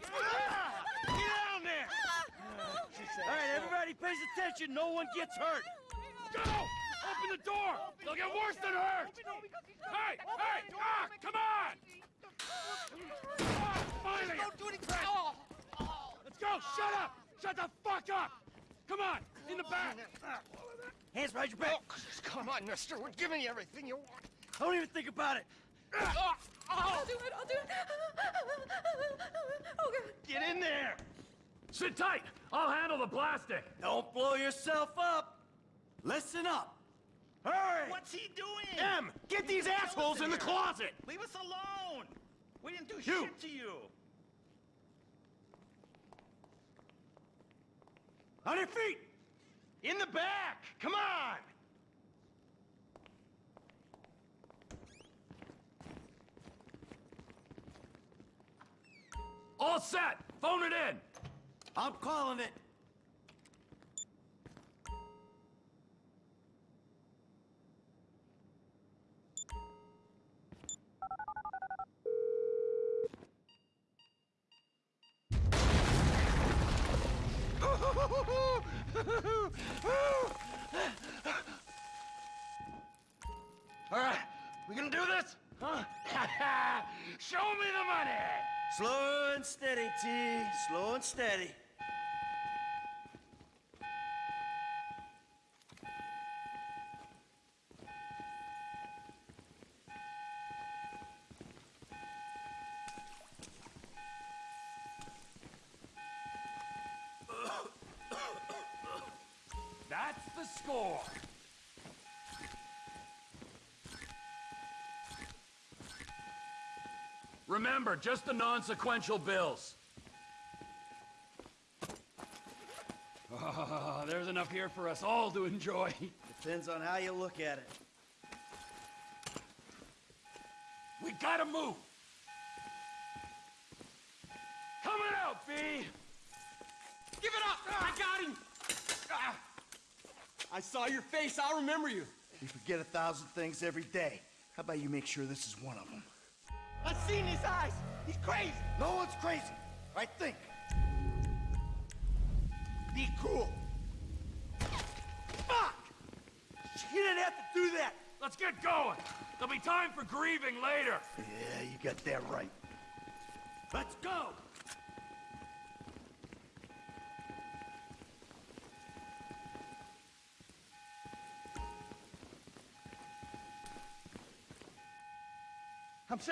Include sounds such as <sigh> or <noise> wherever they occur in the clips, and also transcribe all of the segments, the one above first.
Get down there! All right, everybody pays attention. No one gets hurt. Go! Open the door! They'll get worse than hurt! Hey! Hey! Ah! Come on! Ah, finally! Don't do anything! Let's go! Shut up! Shut the fuck up! Come on! In the back! Hands behind your back. Come on, mister. We're giving you everything you want. Don't even think about it. I'll do it, I'll do it. Oh, God. Get in there. Sit tight! I'll handle the blasting! Don't blow yourself up. Listen up. Hurry. What's he doing? M, get these assholes in the closet. Leave us alone! We didn't do You. shit to you! On your feet. In the back. Come on. All set! Phone it in! I'm calling it. <laughs> All right, we gonna do this? Huh? <laughs> Show me the money! Slow and steady, T. Slow and steady. That's the score! Remember, just the non-sequential bills. Ah, there's enough here for us all to enjoy. Depends on how you look at it. We gotta move! Coming out, B! Give it up! I got him! Ah. I saw your face. I'll remember you. You forget a thousand things every day. How about you make sure this is one of them? I seen his eyes. He's crazy. No one's crazy. I think. Be cool. Fuck! You didn't have to do that. Let's get going! There'll be time for grieving later! Yeah, you got that right. Let's go.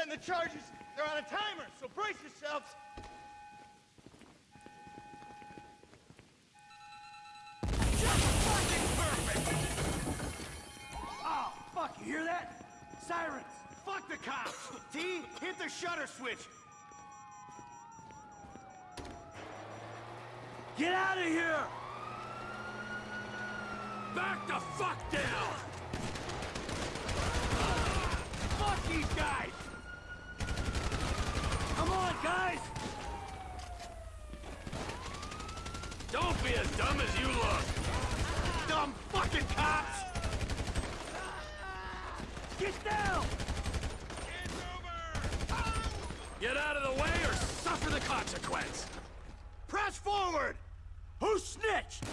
I'm the charges. They're on a timer, so brace yourselves. Just fucking perfect. Oh, fuck, you hear that? Sirens. Fuck the cops. T, hit the shutter switch. Get out of here! Back the fuck down! Ah, fuck these guys! Guys! Don't be as dumb as you look! Dumb fucking cops! Get down! Get out of the way or suffer the consequence! Press forward! Who snitched?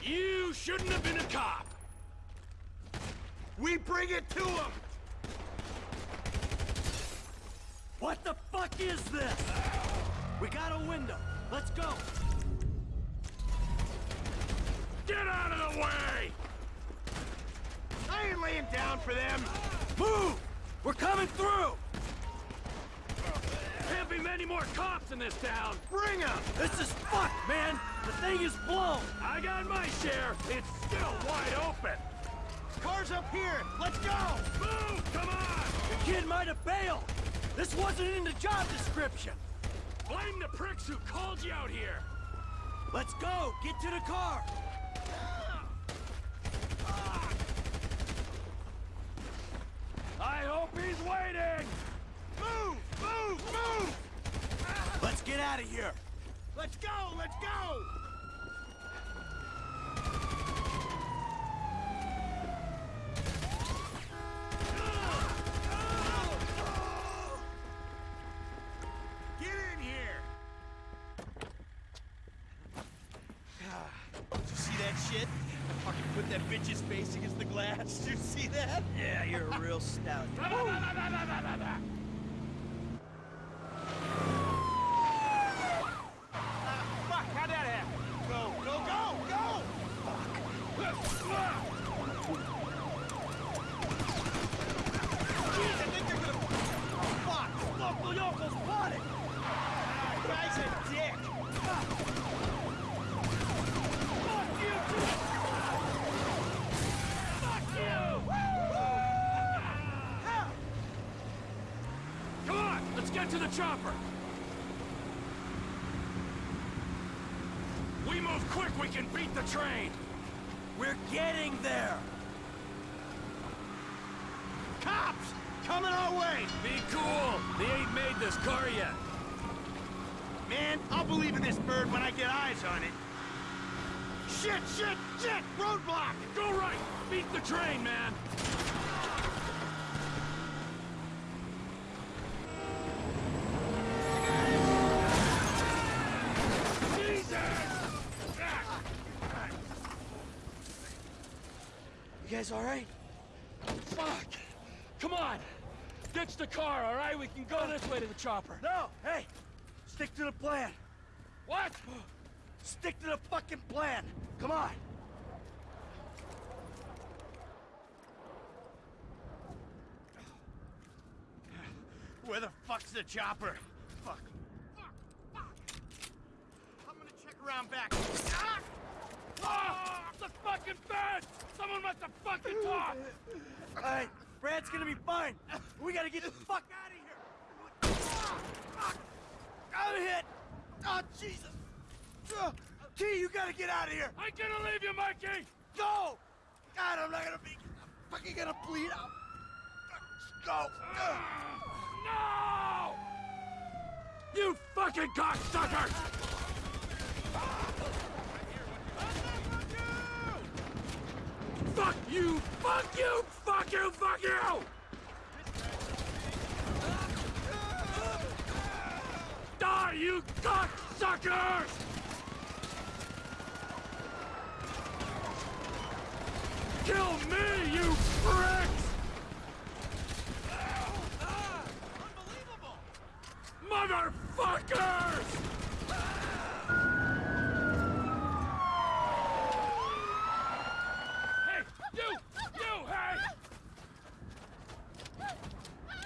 You shouldn't have been a cop! We bring it to him! What the fuck is this? We got a window. Let's go. Get out of the way! I ain't laying down for them. Move! We're coming through! Can't be many more cops in this town! Bring 'em! This is fucked, man! The thing is blown! I got my share! It's still wide open! Car's up here! Let's go! Move! Come on! The kid might have bailed! This wasn't in the job description! Blame the pricks who called you out here! Let's go! Get to the car! Ah. I hope he's waiting! Move! Move! Move! Let's get out of here! Let's go! Let's go! Get in Hit that bitch's face against the glass. Did you see that? Yeah, you're a real stout. Fuck, how'd that happen? Go, go, go, go! Jeez, I think they're gonna... Oh, fuck! Local yokel spotted! Ah, guy's a dick! Fuck you, too! Fuck you! How? Come on, let's get to the chopper. We move quick, we can beat the train. We're getting there! Cops! Coming our way! Be cool. They ain't made this car yet. Man, I'll believe in this bird when I get eyes on it. Shit, shit, shit! Roadblock! Go right. Beat the train, man. You guys alright? Fuck! Come on! Ditch the car, all right? We can go this way to the chopper. No! Hey! Stick to the plan! What? Stick to the fucking plan! Come on! Where the fuck's the chopper? Fuck. Fuck. Fuck. I'm gonna check around back. Ah! Ah! The fucking fence! Someone must have fucking talked! Alright, Brad's gonna be fine. We gotta get the fuck out of here. Ah, fuck. I'm hit. Oh, Jesus. Uh, T, you gotta get out of here. I'm gonna leave you, Mikey! Go! God, I'm not gonna be. I'm fucking gonna bleed out. Go. Uh, No! You fucking cocksuckers! Fuck you! Fuck you! Fuck you! Fuck you! Die, you cocksuckers! Kill me, you pricks! Ah! Motherfuckers! Hey, you! You, hey! Oh,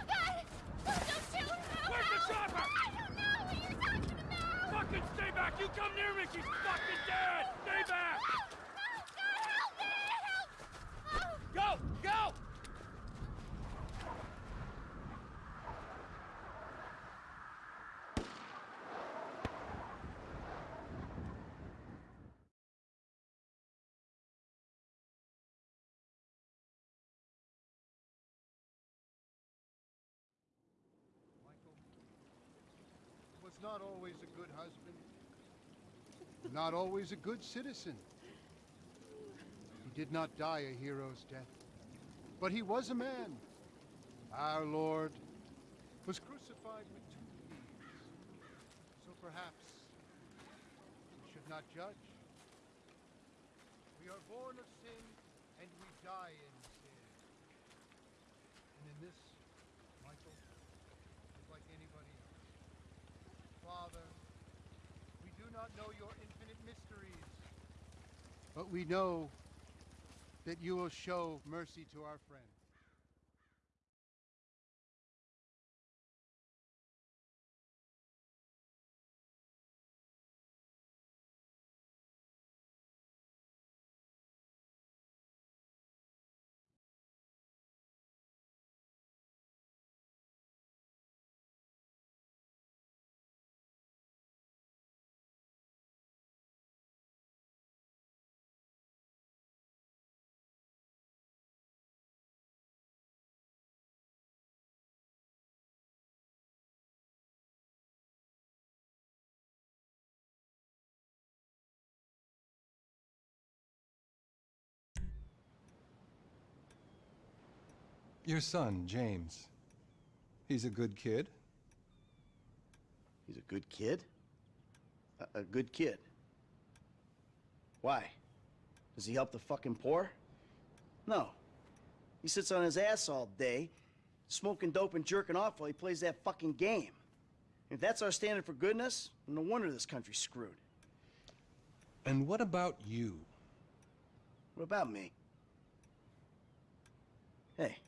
God! Oh, don't shoot! Oh, Where's the no! chopper? I don't know what you're talking about! Fucking stay back! You come near me, she's fucking dead! Stay back! Oh, God, help me! Help! Oh, Go! Go! Michael was not always a good husband, not always a good citizen. He did not die a hero's death, but he was a man. Our Lord was crucified with two thieves. So perhaps we should not judge. We are born of sin and we die in sin. And in this, Michael, is like anybody else. Father, we do not know your infinite mysteries, but we know that you will show mercy to our friend. Your son, James. He's a good kid. He's a good kid? A, a good kid. Why? Does he help the fucking poor? No. He sits on his ass all day, smoking dope and jerking off while he plays that fucking game. If that's our standard for goodness, no wonder this country's screwed. And what about you? What about me? Hey.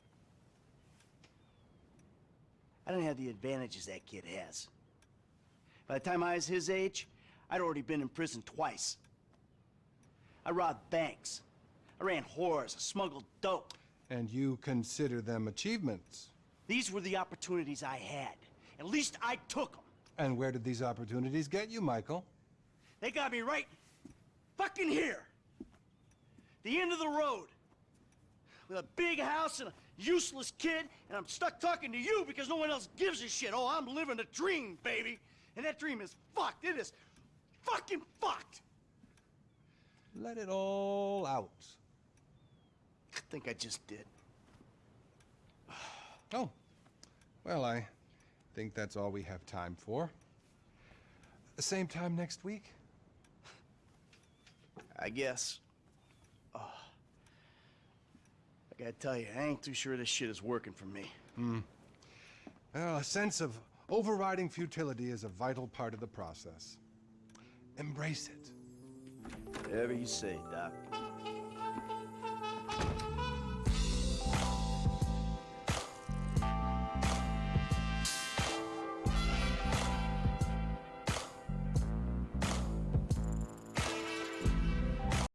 I don't have the advantages that kid has. By the time I was his age, I'd already been in prison twice. I robbed banks. I ran whores. I smuggled dope. And you consider them achievements? These were the opportunities I had. At least I took them. And where did these opportunities get you, Michael? They got me right fucking here. The end of the road. With a big house and a useless kid, and I'm stuck talking to you because no one else gives a shit. Oh, I'm living a dream, baby. And that dream is fucked. It is fucking fucked. Let it all out. I think I just did. <sighs> Oh, well, I think that's all we have time for. The same time next week? I guess. Oh. I gotta tell you, I ain't too sure this shit is working for me. Hmm. Well, a sense of overriding futility is a vital part of the process. Embrace it. Whatever you say, Doc.